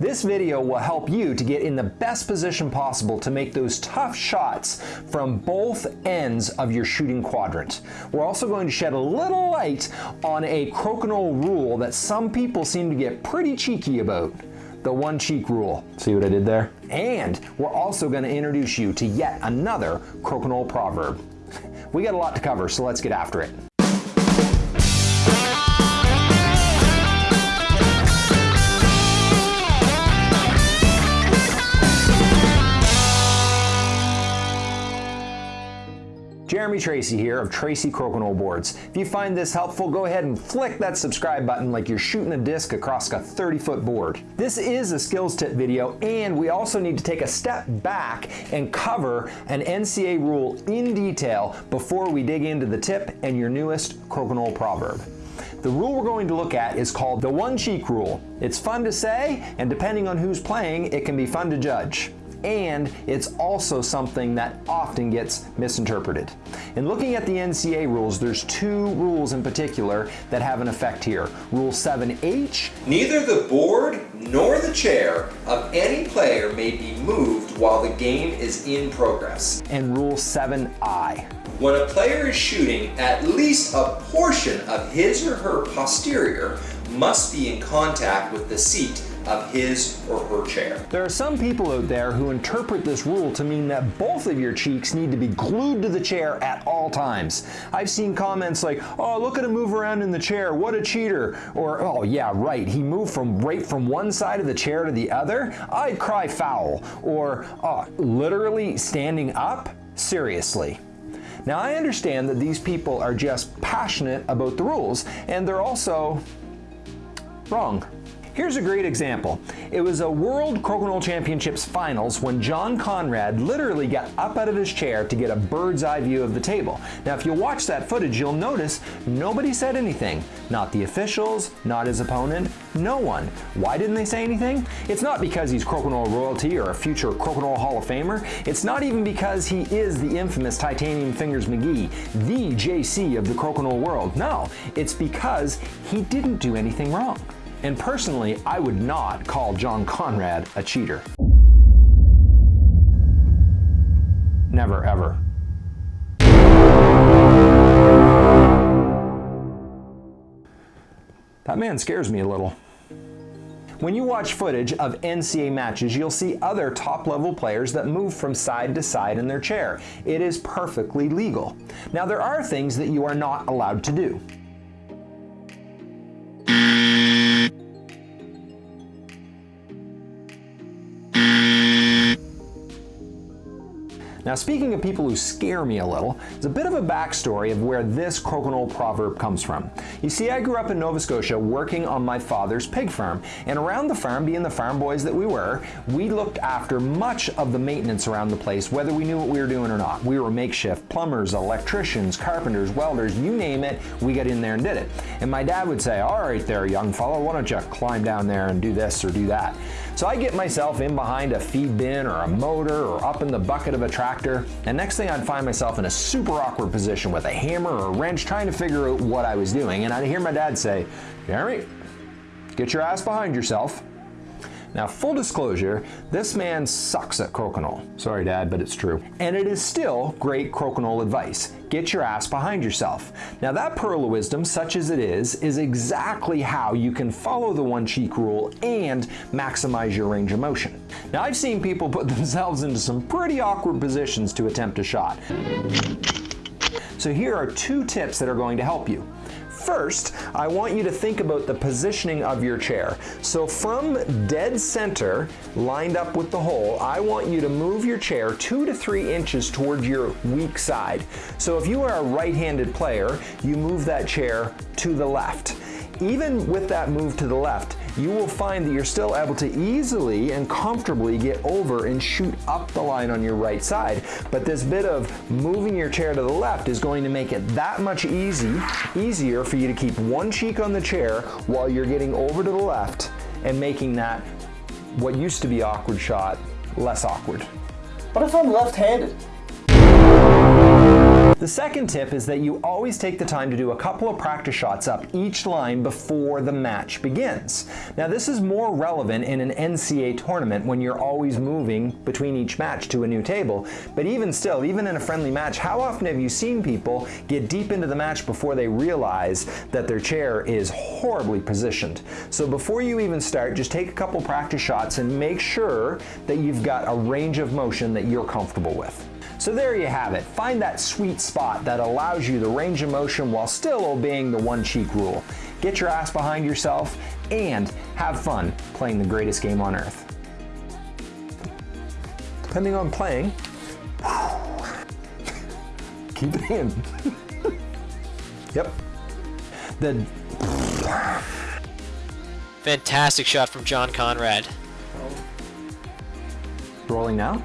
This video will help you to get in the best position possible to make those tough shots from both ends of your shooting quadrant. We're also going to shed a little light on a crokinole rule that some people seem to get pretty cheeky about the one cheek rule. See what I did there? And we're also going to introduce you to yet another crokinole proverb. We got a lot to cover, so let's get after it. Jeremy Tracey here of Tracey Crokinole Boards. If you find this helpful, go ahead and flick that subscribe button like you're shooting a disc across a 30 foot board. This is a skills tip video and we also need to take a step back and cover an NCA rule in detail before we dig into the tip and your newest crokinole proverb. The rule we're going to look at is called the one cheek rule. It's fun to say, and depending on who's playing, it can be fun to judge and it's also something that often gets misinterpreted. In looking at the NCA rules, there's two rules in particular that have an effect here. Rule 7H. Neither the board nor the chair of any player may be moved while the game is in progress. And Rule 7I. When a player is shooting, at least a portion of his or her posterior must be in contact with the seat of his or her chair. There are some people out there who interpret this rule to mean that both of your cheeks need to be glued to the chair at all times. I've seen comments like, oh, look at him move around in the chair, what a cheater. Or, oh yeah, right, he moved from right from one side of the chair to the other? I'd cry foul. Or, oh, literally standing up? Seriously. Now I understand that these people are just passionate about the rules and they're also wrong. Here's a great example. It was a World Crokinole Championships finals when John Conrad literally got up out of his chair to get a bird's eye view of the table. Now if you watch that footage you'll notice nobody said anything. Not the officials, not his opponent, no one. Why didn't they say anything? It's not because he's Crokinole royalty or a future Crokinole Hall of Famer. It's not even because he is the infamous Titanium Fingers McGee, the JC of the Crokinole world. No, it's because he didn't do anything wrong. And personally, I would not call John Conrad a cheater. Never, ever. That man scares me a little. When you watch footage of NCA matches, you'll see other top-level players that move from side to side in their chair. It is perfectly legal. Now, there are things that you are not allowed to do. Now speaking of people who scare me a little, there's a bit of a backstory of where this crokinole proverb comes from. You see, I grew up in Nova Scotia working on my father's pig farm, and around the farm, being the farm boys that we were, we looked after much of the maintenance around the place, whether we knew what we were doing or not. We were makeshift plumbers, electricians, carpenters, welders, you name it, we got in there and did it. And my dad would say, all right there, young fellow, why don't you climb down there and do this or do that. So I get myself in behind a feed bin or a motor or up in the bucket of a tractor, and next thing I'd find myself in a super awkward position with a hammer or a wrench trying to figure out what I was doing, and I'd hear my dad say, Jeremy, get your ass behind yourself. Now, full disclosure, this man sucks at crokinole. Sorry, Dad, but it's true. And it is still great crokinole advice. Get your ass behind yourself. Now, that pearl of wisdom, such as it is, is exactly how you can follow the one cheek rule and maximize your range of motion. Now, I've seen people put themselves into some pretty awkward positions to attempt a shot. So here are two tips that are going to help you. First, I want you to think about the positioning of your chair. So from dead center, lined up with the hole, I want you to move your chair two to three inches towards your weak side. So if you are a right-handed player, you move that chair to the left. Even with that move to the left, you will find that you're still able to easily and comfortably get over and shoot up the line on your right side. But this bit of moving your chair to the left is going to make it that much easy, easier for you to keep one cheek on the chair while you're getting over to the left and making that what used to be awkward shot less awkward. What if I'm left-handed? The second tip is that you always take the time to do a couple of practice shots up each line before the match begins. Now this is more relevant in an NCA tournament when you're always moving between each match to a new table, but even still, even in a friendly match, how often have you seen people get deep into the match before they realize that their chair is horribly positioned? So before you even start, just take a couple practice shots and make sure that you've got a range of motion that you're comfortable with. So there you have it. Find that sweet spot that allows you the range of motion while still obeying the one cheek rule. Get your ass behind yourself and have fun playing the greatest game on earth. Depending on playing, keep it in. yep. The Fantastic shot from John Conrad. rolling now.